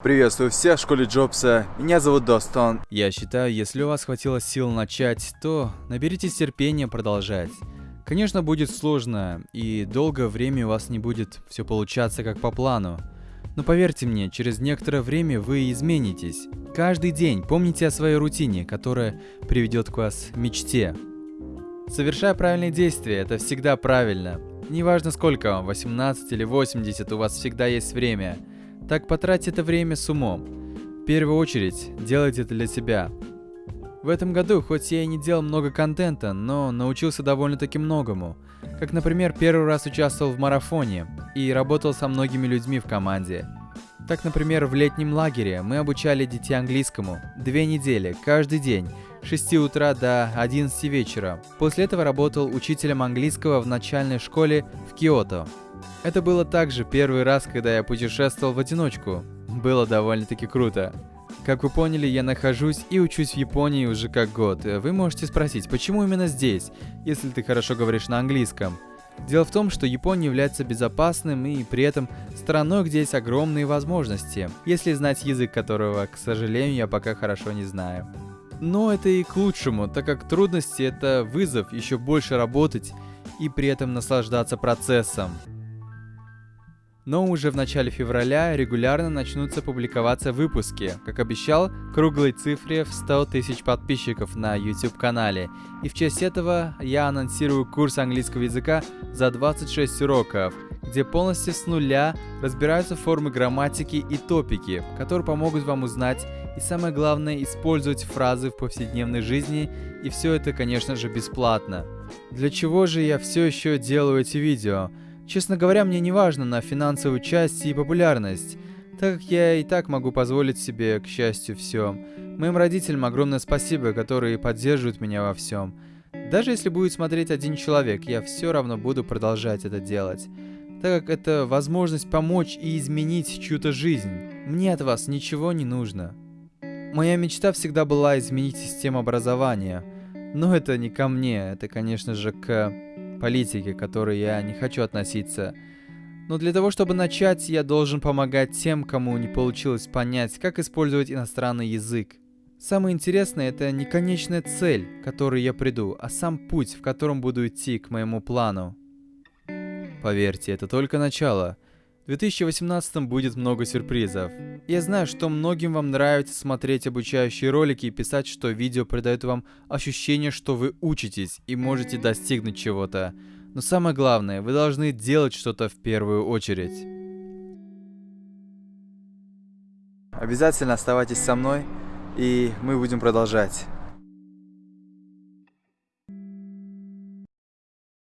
Приветствую всех в школе Джобса. Меня зовут Достон. Я считаю, если у вас хватило сил начать, то наберитесь терпения продолжать. Конечно, будет сложно, и долгое время у вас не будет все получаться как по плану. Но поверьте мне, через некоторое время вы изменитесь. Каждый день помните о своей рутине, которая приведет к вас мечте. Совершая правильные действия, это всегда правильно. Неважно сколько вам, 18 или 80, у вас всегда есть время – так потратьте это время с умом. В первую очередь, делайте это для себя. В этом году, хоть я и не делал много контента, но научился довольно-таки многому. Как, например, первый раз участвовал в марафоне и работал со многими людьми в команде. Так, например, в летнем лагере мы обучали детей английскому две недели, каждый день, с 6 утра до 11 вечера. После этого работал учителем английского в начальной школе в Киото. Это было также первый раз, когда я путешествовал в одиночку. Было довольно-таки круто. Как вы поняли, я нахожусь и учусь в Японии уже как год. Вы можете спросить, почему именно здесь, если ты хорошо говоришь на английском? Дело в том, что Япония является безопасным и при этом страной, где есть огромные возможности, если знать язык которого, к сожалению, я пока хорошо не знаю. Но это и к лучшему, так как трудности это вызов еще больше работать и при этом наслаждаться процессом. Но уже в начале февраля регулярно начнутся публиковаться выпуски, как обещал, круглой цифре в 100 тысяч подписчиков на YouTube-канале. И в честь этого я анонсирую курс английского языка за 26 уроков, где полностью с нуля разбираются формы грамматики и топики, которые помогут вам узнать и самое главное использовать фразы в повседневной жизни, и все это, конечно же, бесплатно. Для чего же я все еще делаю эти видео? Честно говоря, мне не важно на финансовую часть и популярность, так как я и так могу позволить себе, к счастью, все. Моим родителям огромное спасибо, которые поддерживают меня во всем. Даже если будет смотреть один человек, я все равно буду продолжать это делать, так как это возможность помочь и изменить чью-то жизнь. Мне от вас ничего не нужно. Моя мечта всегда была изменить систему образования, но это не ко мне, это, конечно же, к политики, к которой я не хочу относиться. Но для того, чтобы начать, я должен помогать тем, кому не получилось понять, как использовать иностранный язык. Самое интересное это не конечная цель, к которой я приду, а сам путь, в котором буду идти к моему плану. Поверьте, это только начало – 2018 будет много сюрпризов. Я знаю, что многим вам нравится смотреть обучающие ролики и писать, что видео придает вам ощущение, что вы учитесь и можете достигнуть чего-то. Но самое главное, вы должны делать что-то в первую очередь. Обязательно оставайтесь со мной, и мы будем продолжать.